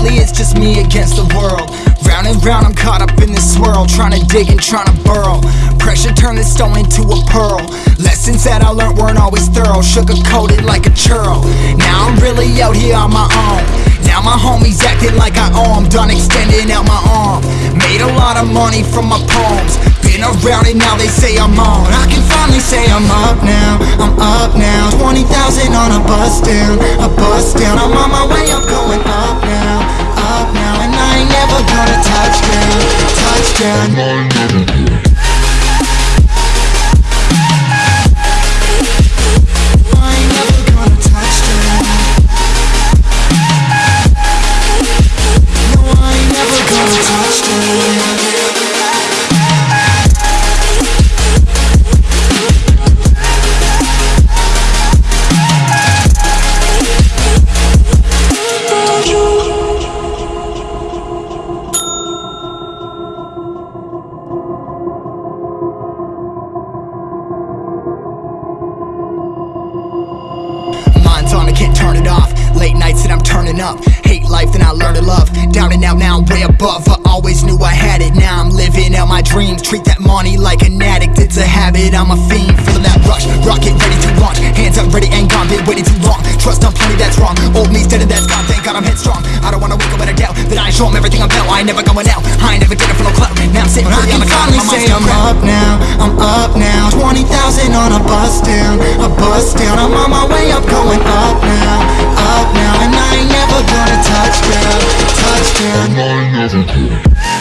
Lately it's just me against the world. Round and round, I'm caught up in this swirl, trying to dig and trying to burrow. Pressure turned this stone into a pearl. Lessons that I learned weren't always thorough, sugar coated like a churl. Now I'm really out here on my own. Now my homies acting like I owe 'em, done extending out my arm. Made a lot of money from my poems. Been around and now they say I'm on. I can finally say I'm up now, I'm up now. 20,000 on a bus down, a bus down. I'm on my way, I'm down. I can't turn it off. Late nights and I'm turning up. Hate life, then I learn to love. Down and out, now I'm way above. I always knew I had it. Now I'm living out my dreams. Treat that money like an addict. It's a habit. I'm a fiend. Feeling that rush. Rocket ready to launch. Hands up, ready and gone. Been waiting too long. Trust on plenty, that's wrong. Old me's dead and that's gone. Thank God I'm headstrong. I don't wanna wake up with a doubt that I show 'em everything I'm about. I ain't never going out. I ain't never did it for no clout. Now I'm sitting pretty on the cloud. finally My say I'm up now, I'm up now 20,000 on a bus down, a bus down. I'm on my way up, going up now, up now. And I ain't never gonna touch down, touch down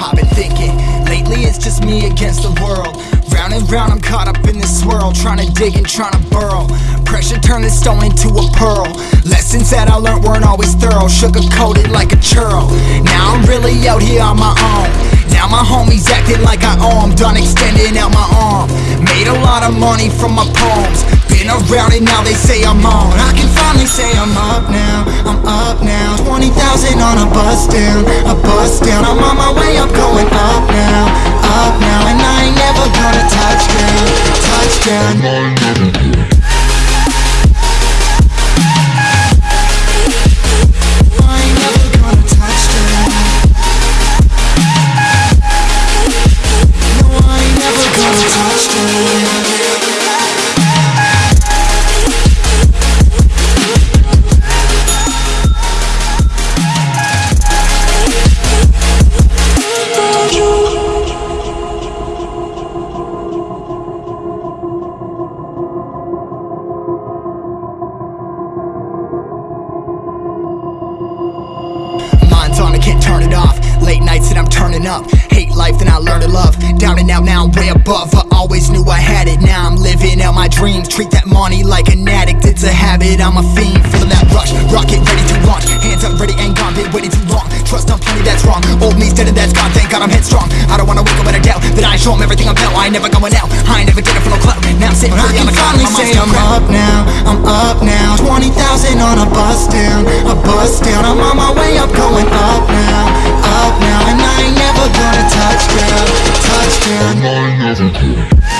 I've been thinking, lately it's just me against the world. Round and round, I'm caught up in this swirl, trying to dig and trying to burrow. Pressure turned this stone into a pearl. Lessons that I learned weren't always thorough, sugar coated like a churl. Now I'm really out here on my own. Now my homies acting like I owe 'em, done extending out my arm. Made a lot of money from my poems. Been around and now they say I'm on. I can finally say I'm up now, I'm up now. 20,000 on a bus down, a bus down. I'm on my way up, going up now, up now. And I ain't never gonna touch down, touch down. I'm up. Hate life, then I learn to love. Down and out, now I'm way above. I always knew I had it. Now I'm living out my dreams. Treat that money like an addict. It's a habit. I'm a fiend. Feeling that rush. Rocket ready to launch. Hands up, ready and gone. Been waiting too long. Trust on plenty, that's wrong. Old me's dead and that's gone. Thank God I'm headstrong. I don't wanna wake up with a doubt that I show 'em everything I'm about. I ain't never going out. I ain't never did it for no clout. I can finally say I'm up now, I'm up now. 20,000 on a bus down, a bus down. I'm on my way. Up, going up now, up now. And I ain't never gonna touch down, touch down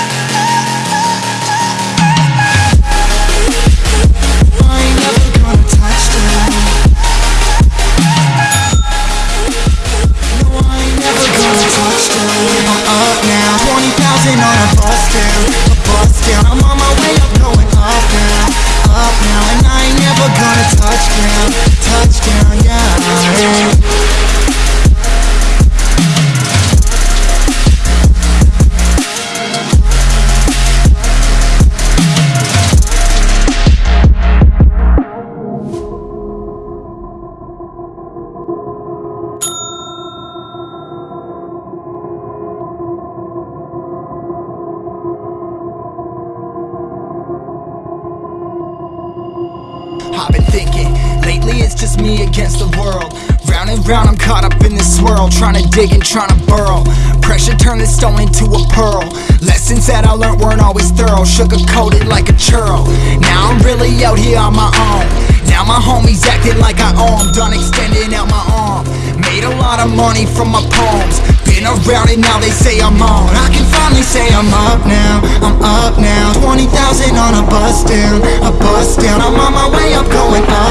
I've been thinking, lately it's just me against the world. Round and round, I'm caught up in this swirl, trying to dig and trying to burrow. Pressure turned this stone into a pearl. Lessons that I learned weren't always thorough, sugar coated like a churl. Now I'm really out here on my own. Now my homies acting like I 'em, done extending out my arm. Made a lot of money from my poems. Been around and now they say I'm on. I can finally say I'm up now. I'm up now. 20,000 on a bus down. A bus down. I'm on my way up, going up. Up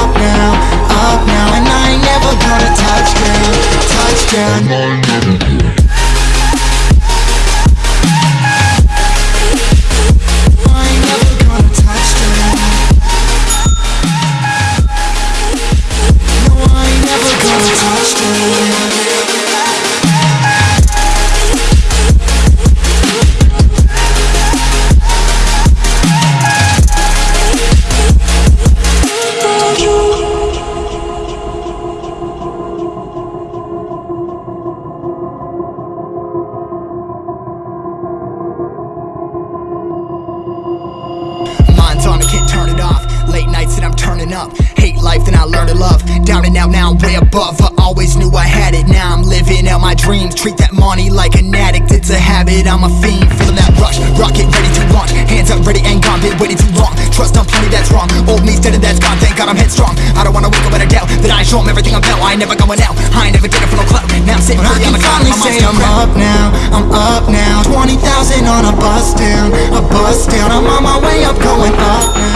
Late nights and I'm turning up. Hate life, then I learn to love. Down and out, now I'm way above. I always knew I had it. Now I'm living out my dreams. Treat that money like an addict. It's a habit. I'm a fiend, feeling that rush. Rocket ready to launch. Hands up, ready and gone. Been waiting too long. Trust on plenty, that's wrong. Old me's dead and that's gone. Thank God I'm headstrong. I don't wanna wake up with a doubt that I show 'em everything I'm about. I ain't never going out. I ain't never getting for no clout. Now I'm sitting pretty the finally say I'm up now, I'm up now 20,000 on a bus down, a bus down I'm on my way up, going up now,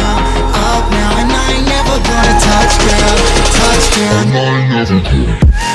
up now